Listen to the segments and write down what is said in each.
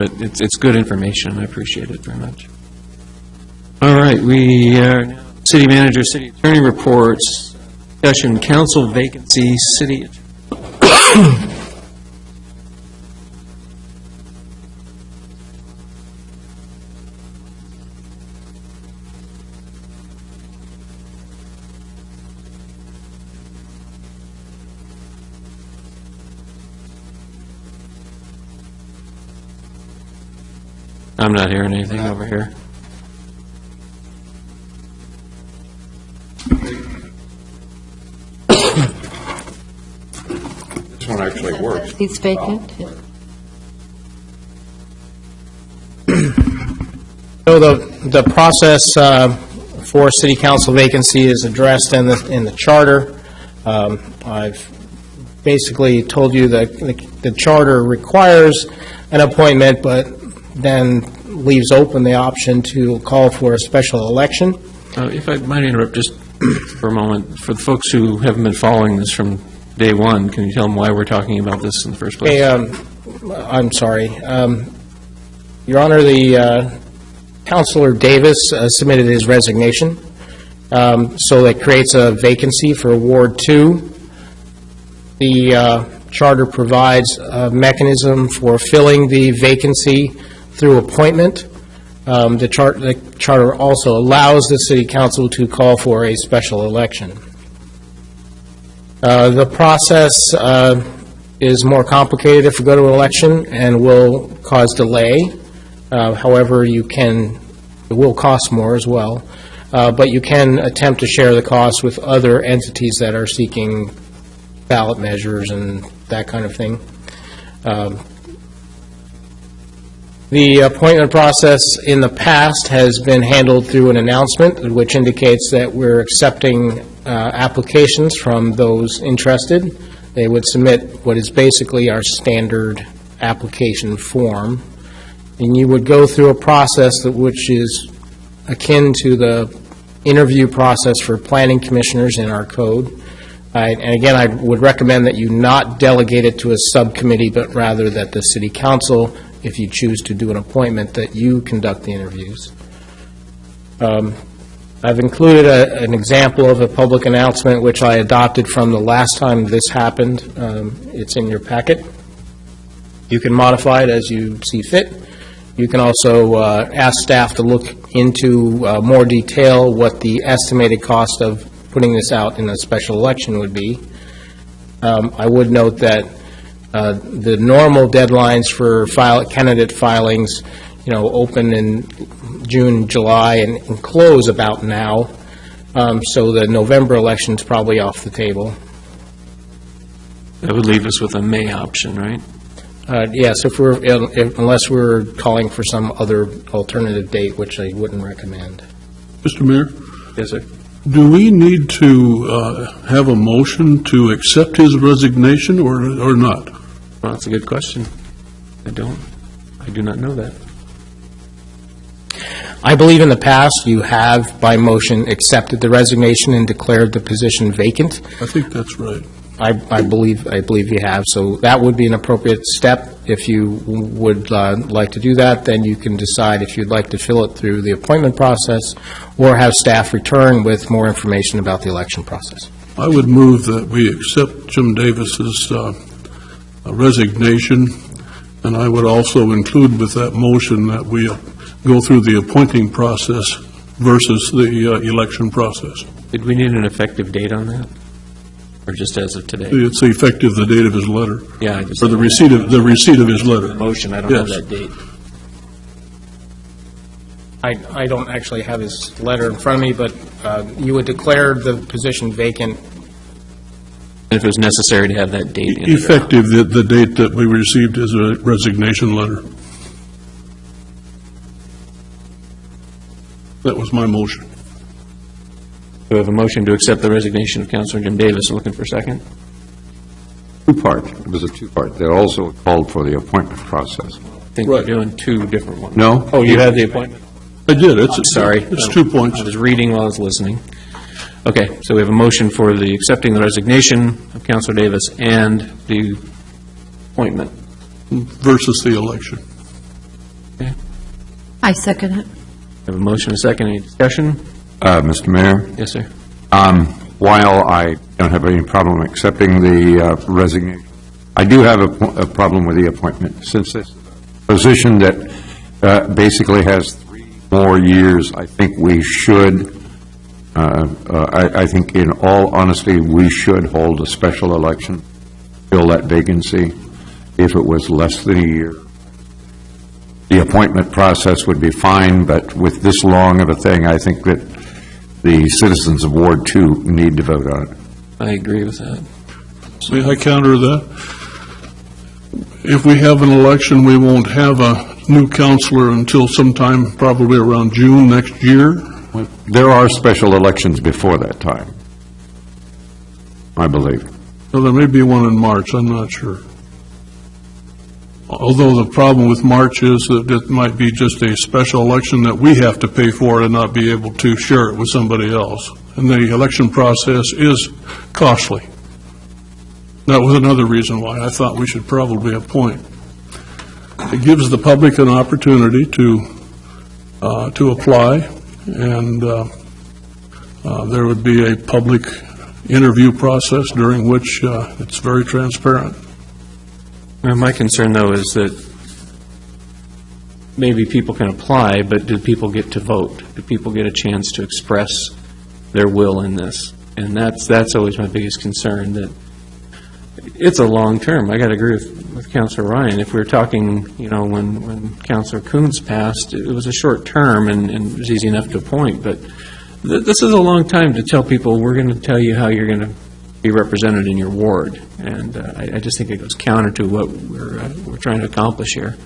But it's, it's good information, I appreciate it very much. All right, we are now, city manager, city attorney reports, discussion, council vacancy, city. I'm not hearing anything over here. This one actually works. It's vacant? So the, the process uh, for city council vacancy is addressed in the, in the charter. Um, I've basically told you that the the charter requires an appointment, but then leaves open the option to call for a special election. Uh, If I might interrupt just for a moment, for the folks who haven't been following this from day one, can you tell them why we're talking about this in the first place? Hey, um, I'm sorry. Um, Your Honor, the uh, Counselor Davis uh, submitted his resignation, Um, so that creates a vacancy for Ward 2. The uh, charter provides a mechanism for filling the vacancy through appointment. Um, The chart, the charter also allows the city council to call for a special election. Uh, The process uh, is more complicated if we go to an election and will cause delay. Uh, However, you can, it will cost more as well, Uh, but you can attempt to share the cost with other entities that are seeking ballot measures and that kind of thing. Um, The appointment process in the past has been handled through an announcement, which indicates that we're accepting uh, applications from those interested. They would submit what is basically our standard application form, and you would go through a process that which is akin to the interview process for planning commissioners in our code. And again, I would recommend that you not delegate it to a subcommittee, but rather that the city council, if you choose to do an appointment, that you conduct the interviews. Um, I've included a- an example of a public announcement which I adopted from the last time this happened. Um, It's in your packet. You can modify it as you see fit. You can also uh, ask staff to look into uh, more detail what the estimated cost of putting this out in a special election would be. Um, I would note that uh, the normal deadlines for file, candidate filings, you know, open in June, July, and and close about now, Um, so the November election's probably off the table. That would leave us with a May option, right? Uh, Yes, if we're, if- unless we're calling for some other alternative date, which I wouldn't recommend. Mr. Mayor, Yes, sir. do we need to uh, have a motion to accept his resignation or or not? Well, that's a good question. I don't, I do not know that. I believe in the past, you have, by motion, accepted the resignation and declared the position vacant. I think that's right. I I believe, I believe you have, so that would be an appropriate step. If you would uh, like to do that, then you can decide if you'd like to fill it through the appointment process or have staff return with more information about the election process. I would move that we accept Jim Davis's uh, resignation, and I would also include with that motion that we uh, go through the appointing process versus the uh, election process. Did we need an effective date on that? Or just as of today? It's effective the date of his letter, Yeah, I just. or the receipt of, the receipt of his letter. Motion, I don't have that date. I I don't actually have his letter in front of me, but uh, you would declare the position vacant And if it was necessary to have that date in it. Effective the, the date that we received his a resignation letter. That was my motion. We have a motion to accept the resignation of Counselor Jim Davis. I'm Looking for a second? Two-part, it was a two-part. They also called for the appointment process. I think we're Right. doing two different ones. No? Oh, you have the appointment? I did, it's. Sorry. It's two points. I was reading while I was listening. Okay, so we have a motion for the accepting the resignation of Counselor Davis and the appointment. Versus the election. I second it. Have a motion, and a second, any discussion? Uh, Mr. Mayor, Yes, sir. um, while I don't have any problem accepting the uh, resignation, I do have a po- a problem with the appointment. Since this position that uh, basically has three more years, I think we should, uh, uh, I I think in all honesty, we should hold a special election, fill that vacancy. If it was less than a year, the appointment process would be fine, but with this long of a thing, I think that the citizens of Ward Two need to vote on it. I agree with that. May I counter that? If we have an election, we won't have a new counselor until sometime, probably around June next year. There are special elections before that time, I believe. Well, there may be one in March, I'm not sure. Although the problem with March is that it might be just a special election that we have to pay for and not be able to share it with somebody else. And the election process is costly. That was another reason why I thought we should probably appoint. It gives the public an opportunity to, uh, to apply, and uh, uh, there would be a public interview process during which uh, it's very transparent. Well, My concern, though, is that maybe people can apply, but do people get to vote? Do people get a chance to express their will in this? And that's, that's always my biggest concern, that it's a long term. I got to agree with, with Counselor Ryan. If we we're talking, you know, when, when Counselor Coons passed, it was a short term and, and it was easy enough to appoint, but th- this is a long time to tell people, we're going to tell you how you're going to be represented in your ward. And uh, I, I just think it goes counter to what we're, uh, we're trying to accomplish here.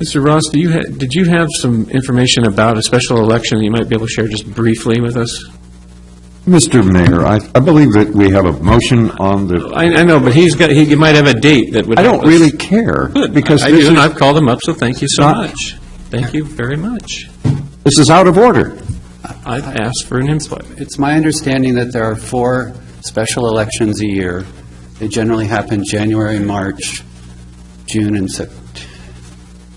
Mr. Ross, you, did you have some information about a special election that you might be able to share just briefly with us? Mr. Mayor, I I believe that we have a motion on the, I, I know, but he's got, he might have a date that would I help don't us. really care, Good. because I I this do, and is, I've called him up, so thank you so Not- much. Thank you very much. this is out of order. I've asked for an input. It's my understanding that there are four special elections a year. They generally happen January, March, June, and Sep,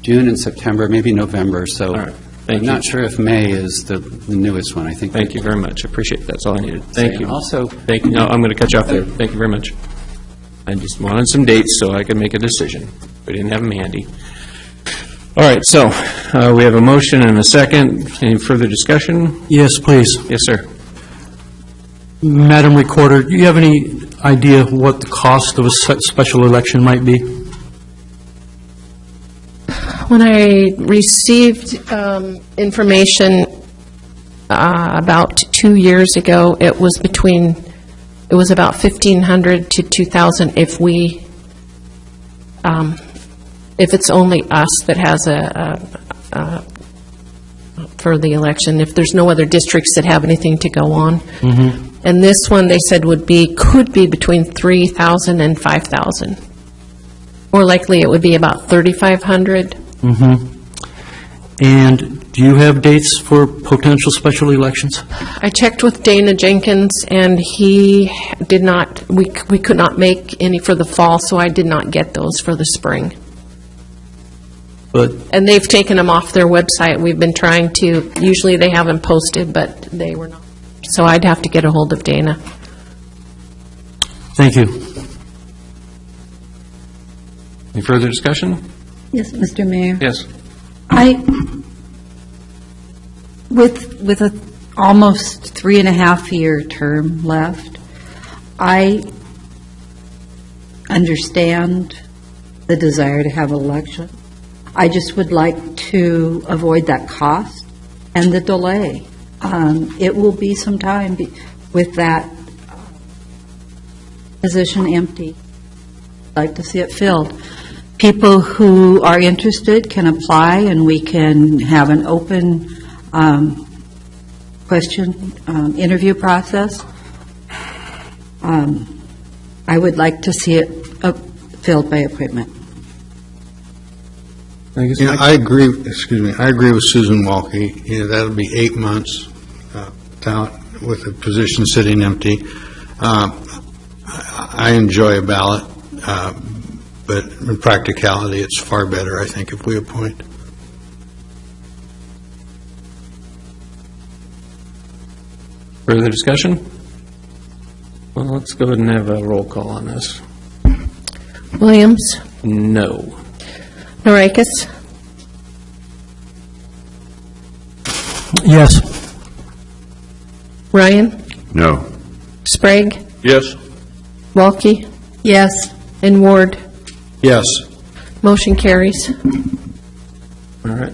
June and September, maybe November, so All right. Thank I'm you. not sure if May is the the newest one. I think. Thank you very much. I appreciate that. That's all I needed. Thank you. Also, Thank you. No, I'm going to cut you off there. Thank you very much. I just wanted some dates so I could make a decision. We didn't have them handy. All right, so uh, we have a motion and a second. Any further discussion? Yes, please. Yes, sir. Madam Recorder, do you have any idea what the cost of a se- special election might be? When I received um, information uh, about two years ago, it was between, it was about 1,500 to 2,000 if we, um, if it's only us that has a, a- a- for the election, if there's no other districts that have anything to go on. And this one, they said would be, could be between 3,000 and 5,000. More likely, it would be about 3,500. Mm-hmm. And do you have dates for potential special elections? I checked with Dana Jenkins, and he did not, we we could not make any for the fall, so I did not get those for the spring. But, And they've taken them off their website. We've been trying to, usually they have them posted, but they were not. So I'd have to get a hold of Dana. thank you. Any further discussion? Yes, Mr. Mayor. Yes. I, with, with a almost three and a half year term left, I understand the desire to have an election. I just would like to avoid that cost and the delay. Um, It will be some time be- with that position empty. I'd Like to see it filled. People who are interested can apply, and we can have an open um, question, um, interview process. Um, I would like to see it uh, filled by appointment. I guess Yeah, I agree, excuse me, I agree with Susan Walke. You know, that'll be eight months uh, out with the position sitting empty. Uh, I I enjoy a ballot, uh, but in practicality, it's far better, I think, if we appoint. Further discussion? Well, let's go ahead and have a roll call on this. Williams, No. Norikis, Yes. Ryan, No. Sprague, Yes. Walke, Yes. and Ward. Yes. Motion carries. All right.